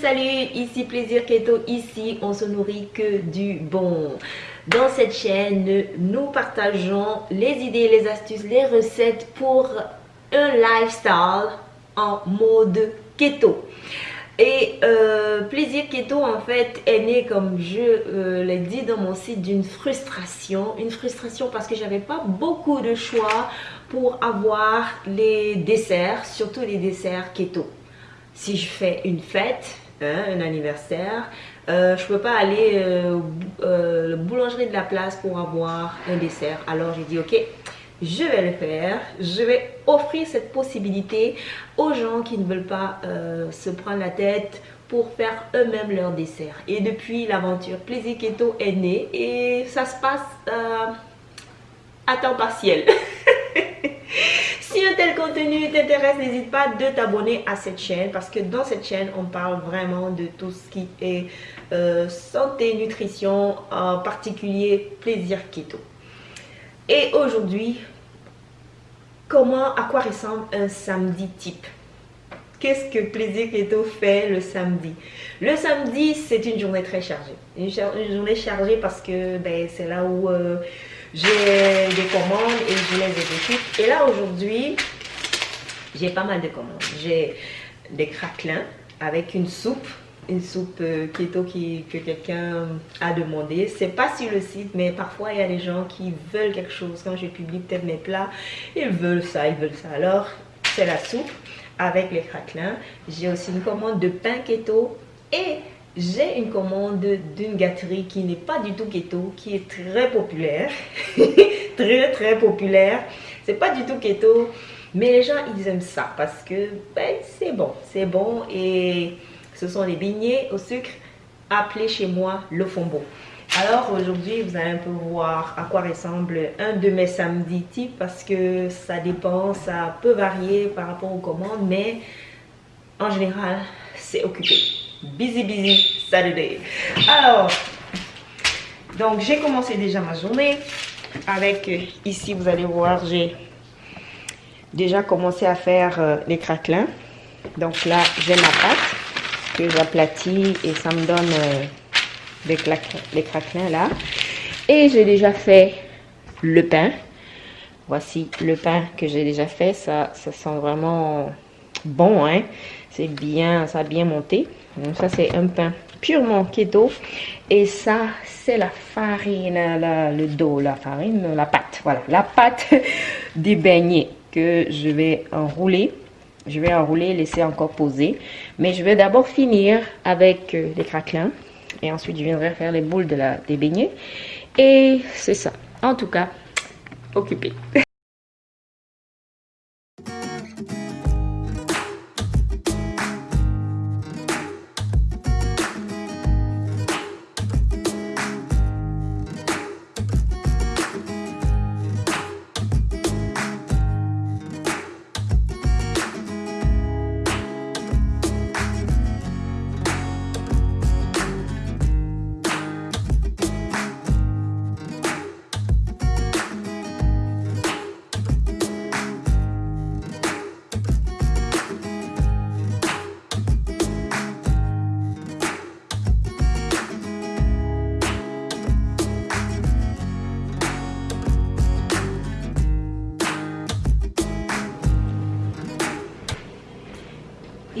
Salut ici Plaisir Keto, ici on se nourrit que du bon. Dans cette chaîne, nous partageons les idées, les astuces, les recettes pour un lifestyle en mode keto. Et euh, Plaisir Keto, en fait, est né, comme je euh, l'ai dit dans mon site, d'une frustration. Une frustration parce que j'avais pas beaucoup de choix pour avoir les desserts, surtout les desserts keto. Si je fais une fête, hein, un anniversaire, euh, je peux pas aller euh, la boulangerie de la place pour avoir un dessert. Alors j'ai dit, ok, je vais le faire. Je vais offrir cette possibilité aux gens qui ne veulent pas euh, se prendre la tête pour faire eux-mêmes leur dessert. Et depuis, l'aventure Plaisir Keto est née et ça se passe euh, à temps partiel. un tel contenu t'intéresse, n'hésite pas de t'abonner à cette chaîne parce que dans cette chaîne, on parle vraiment de tout ce qui est euh, santé, nutrition, en particulier plaisir keto. Et aujourd'hui, comment, à quoi ressemble un samedi type? Qu'est-ce que Plaisir Keto fait le samedi? Le samedi, c'est une journée très chargée. Une, journée chargée parce que ben, c'est là où euh, j'ai des commandes et je les exécute. Et là, aujourd'hui, j'ai pas mal de commandes. J'ai des craquelins avec une soupe une soupe euh, keto qui, que quelqu'un a demandé. C'est pas sur le site, mais parfois il y a des gens qui veulent quelque chose. Quand je publie peut-être mes plats, ils veulent ça, ils veulent ça. Alors, c'est la soupe avec les craquelins. J'ai aussi une commande de pain keto et j'ai une commande d'une gâterie qui n'est pas du tout keto, qui est très populaire. très très populaire. C'est pas du tout keto, mais les gens ils aiment ça parce que ben, c'est bon, c'est bon et ce sont les beignets au sucre appelés chez moi le fombo. Alors aujourd'hui, vous allez un peu voir à quoi ressemble un de mes samedis types parce que ça dépend, ça peut varier par rapport aux commandes, mais en général, c'est occupé. Busy, busy Saturday. Alors, donc j'ai commencé déjà ma journée avec, euh, ici vous allez voir, j'ai déjà commencé à faire euh, les craquelins. Donc là, j'ai ma pâte que j'aplatis et ça me donne euh, des les craquelins là. Et j'ai déjà fait le pain. Voici le pain que j'ai déjà fait. Ça, ça sent vraiment bon. Hein? C'est bien, ça a bien monté. Ça, c'est un pain purement keto. Et ça, c'est la farine, le dos, la farine, la pâte. Voilà, la pâte des beignets que je vais enrouler je vais enrouler, laisser encore poser. Mais je vais d'abord finir avec euh, les craquelins. Et ensuite, je viendrai faire les boules de la, des beignets. Et c'est ça. En tout cas, occupé.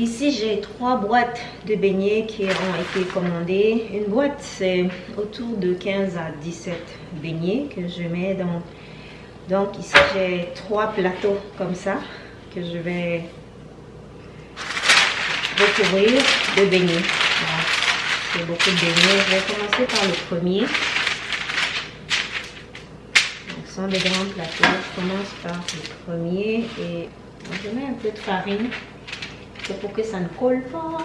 Ici, j'ai trois boîtes de beignets qui ont été commandées. Une boîte, c'est autour de 15 à 17 beignets que je mets dans... Donc ici, j'ai trois plateaux comme ça que je vais recouvrir de beignets. J'ai beaucoup de beignets. Je vais commencer par le premier. Donc, ce sont des grands plateaux. Je commence par le premier et je mets un peu de farine c'est pour que ça ne colle pas.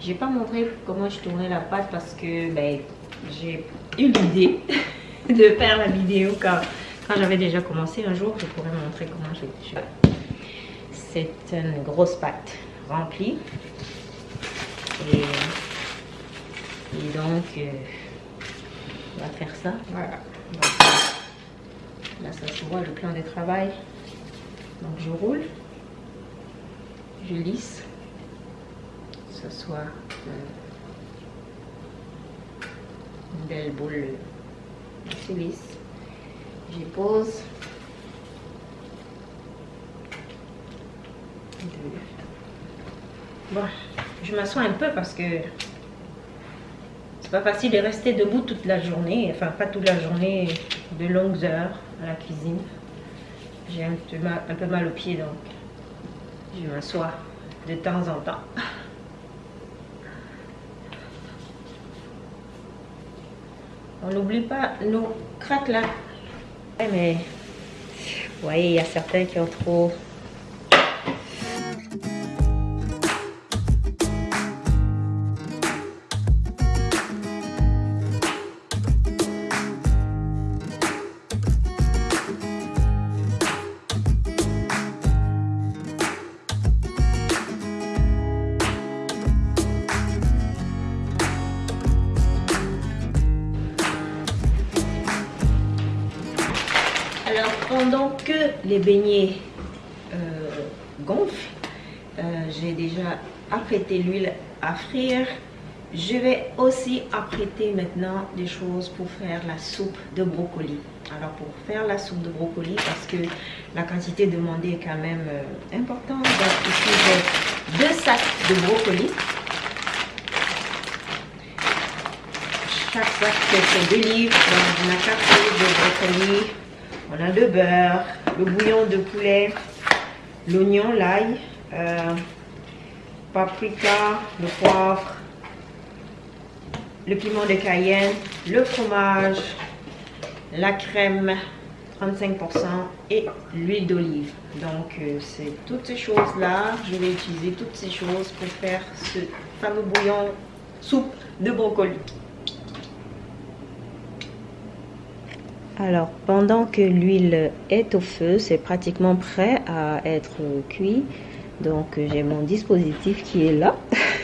Je vais pas montrer comment je tournais la pâte parce que ben, j'ai eu l'idée de faire la vidéo quand, quand j'avais déjà commencé. Un jour, je pourrais montrer comment j'ai fait. C'est une grosse pâte remplie. Et, et donc, euh, on va faire ça. Voilà. là, ça se voit le plan de travail. Donc, je roule, je lisse, que ce soit euh, une belle boule assez lisse. Je pose. Bon, je m'assois un peu parce que c'est pas facile de rester debout toute la journée. Enfin, pas toute la journée, de longues heures à la cuisine. J'ai un, peu mal, aux pieds, donc je m'assois de temps en temps. On n'oublie pas nos craques là. Mais, vous voyez, il y a certains qui ont trop pendant que les beignets euh, gonflent, euh, j'ai déjà apprêté l'huile à frire. Je vais aussi apprêter maintenant des choses pour faire la soupe de brocoli. Alors, pour faire la soupe de brocoli, parce que la quantité demandée est quand même euh, importante. Donc, j'ai deux sacs de brocoli. Chaque sac, c'est deux livres. Donc, on a quatre livres de brocoli. On a le beurre, le bouillon de poulet, l'oignon, l'ail, euh, paprika, le poivre, le piment de Cayenne, le fromage, la crème 35% et l'huile d'olive. Donc euh, c'est toutes ces choses-là, je vais utiliser toutes ces choses pour faire ce fameux bouillon soupe de brocoli. Alors, pendant que l'huile est au feu, c'est pratiquement prêt à être cuit. Donc, j'ai mon dispositif qui est là.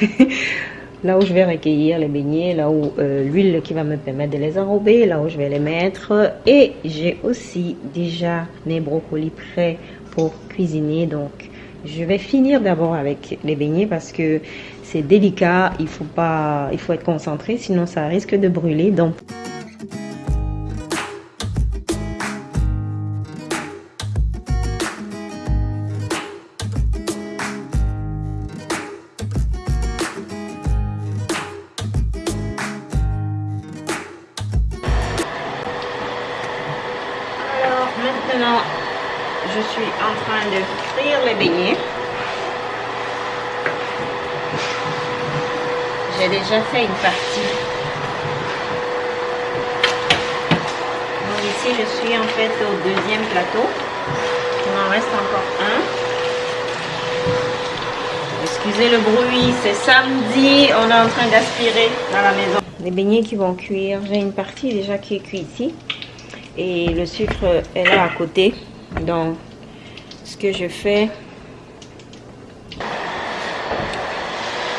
là où je vais recueillir les beignets, là où euh, l'huile qui va me permettre de les enrober, là où je vais les mettre. Et j'ai aussi déjà mes brocolis prêts pour cuisiner. Donc, je vais finir d'abord avec les beignets parce que c'est délicat. Il faut pas, il faut être concentré, sinon ça risque de brûler. Donc, maintenant, je suis en train de frire les beignets. J'ai déjà fait une partie. Donc ici, je suis en fait au deuxième plateau. Il m'en reste encore un. Excusez le bruit, c'est samedi. On est en train d'aspirer dans la maison. Les beignets qui vont cuire. J'ai une partie déjà qui est cuite ici et le sucre est là à côté. Donc ce que je fais.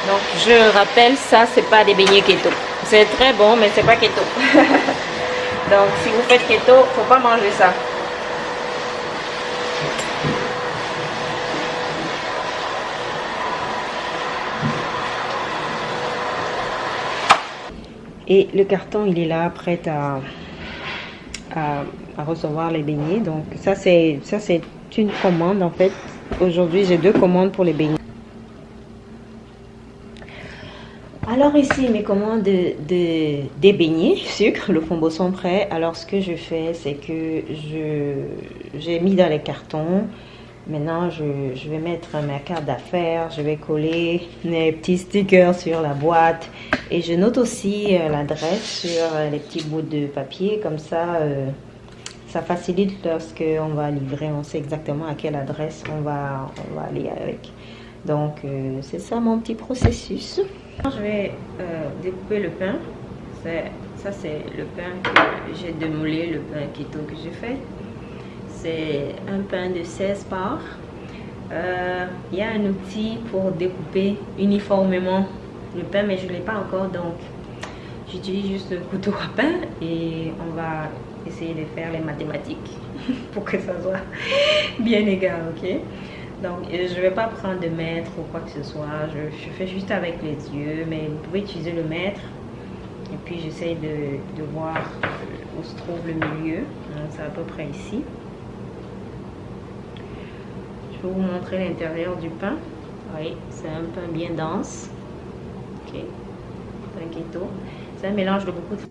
Donc je rappelle ça c'est pas des beignets keto. C'est très bon mais c'est pas keto. Donc si vous faites keto faut pas manger ça. Et le carton il est là prêt à à, recevoir les beignets. Donc ça c'est ça c'est une commande en fait. Aujourd'hui j'ai deux commandes pour les beignets. Alors ici mes commandes de, des beignets sucre, le fond sont prêt. Alors ce que je fais c'est que je j'ai mis dans les cartons. Maintenant, je, vais mettre ma carte d'affaires, je vais coller mes petits stickers sur la boîte et je note aussi euh, l'adresse sur euh, les petits bouts de papier. Comme ça, euh, ça facilite lorsqu'on va livrer, on sait exactement à quelle adresse on va, on va aller avec. Donc, c'est ça mon petit processus. Je vais découper le pain. Ça, c'est le pain que j'ai démoulé, le pain keto que j'ai fait c'est un pain de 16 parts. Euh, il y a un outil pour découper uniformément le pain, mais je ne l'ai pas encore, donc j'utilise juste le couteau à pain et on va essayer de faire les mathématiques pour que ça soit bien égal, ok? Donc euh, je ne vais pas prendre de mètre ou quoi que ce soit, je, fais juste avec les yeux, mais vous pouvez utiliser le mètre. Et puis j'essaie de, voir où se trouve le milieu, c'est à peu près ici. Vais vous montrer l'intérieur du pain. Oui, c'est un pain bien dense. Ok, pain keto. C'est un mélange de beaucoup de...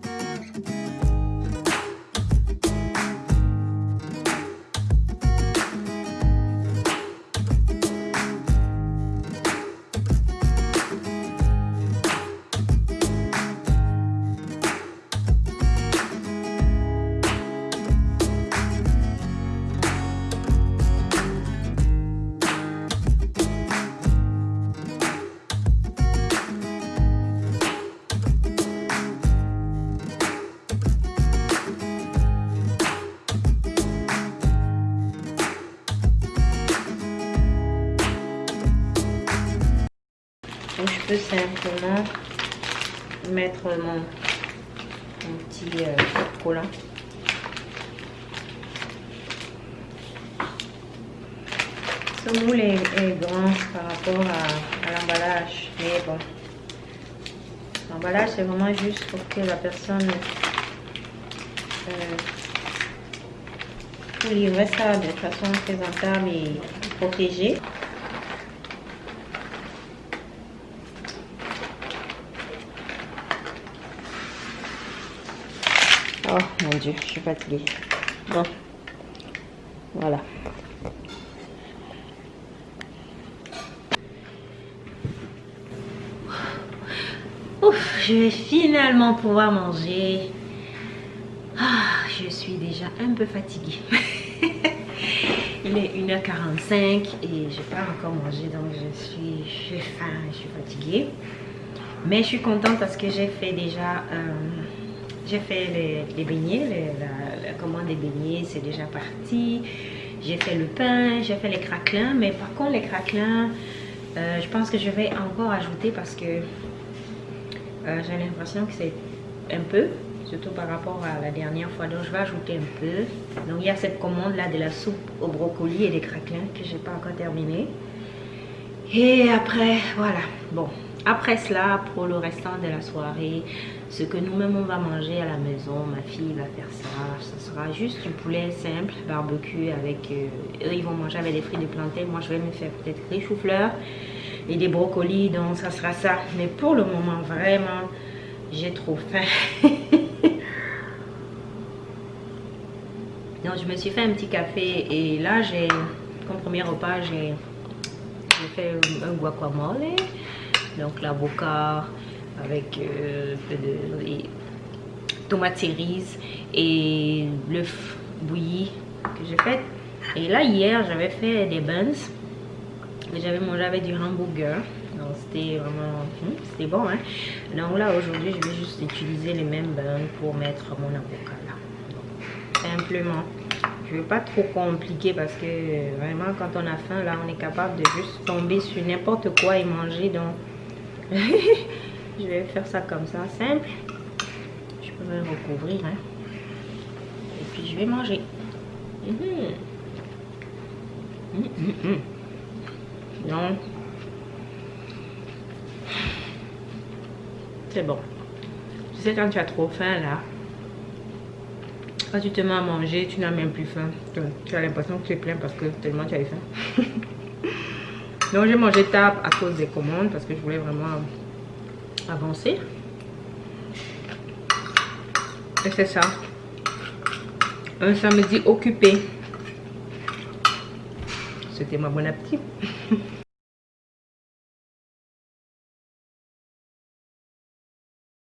simplement mettre mon, petit euh, collant. Ce moule est, grand par rapport à, l'emballage, mais bon. L'emballage, c'est vraiment juste pour que la personne euh, livrer ça de façon présentable et protégée. Oh mon dieu, je suis fatiguée. Bon, voilà. Ouf, je vais finalement pouvoir manger. Ah, je suis déjà un peu fatiguée. Il est 1h45 et je n'ai pas encore mangé donc je suis, faim, je suis fatiguée. Mais je suis contente parce que j'ai fait déjà... Euh, j'ai fait les, beignets, la, commande des beignets, c'est déjà parti. J'ai fait le pain, j'ai fait les craquelins, mais par contre les craquelins, euh, je pense que je vais encore ajouter parce que euh, j'ai l'impression que c'est un peu, surtout par rapport à la dernière fois. Donc je vais ajouter un peu. Donc il y a cette commande là de la soupe au brocoli et des craquelins que j'ai pas encore terminé. Et après, voilà, bon, après cela, pour le restant de la soirée, ce que nous-mêmes on va manger à la maison, ma fille va faire ça. Ce sera juste du poulet simple, barbecue avec... Euh, eux, ils vont manger avec des fruits de plantain. Moi, je vais me faire peut-être des choux-fleurs et des brocolis. Donc, ça sera ça. Mais pour le moment, vraiment, j'ai trop faim. donc, je me suis fait un petit café. Et là, j'ai... Comme premier repas, j'ai fait un guacamole donc l'avocat avec euh, de, tomates cerises et l'œuf bouilli que j'ai fait. Et là, hier, j'avais fait des buns. J'avais mangé avec du hamburger. Donc, c'était vraiment... Hmm, c'était bon, hein. Donc là, aujourd'hui, je vais juste utiliser les mêmes buns pour mettre mon avocat là. simplement. Je ne veux pas trop compliquer parce que vraiment, quand on a faim, là, on est capable de juste tomber sur n'importe quoi et manger. Donc, je vais faire ça comme ça, simple. Je peux même recouvrir. Hein. Et puis je vais manger. Mhm. Non. C'est bon. Tu sais quand tu as trop faim là. Quand tu te mets à manger, tu n'as même plus faim. Tu as l'impression que tu es plein parce que tellement tu as faim. Donc j'ai mangé tard à cause des commandes parce que je voulais vraiment avancer. Et c'est ça. Un samedi occupé. C'était ma bon appétit.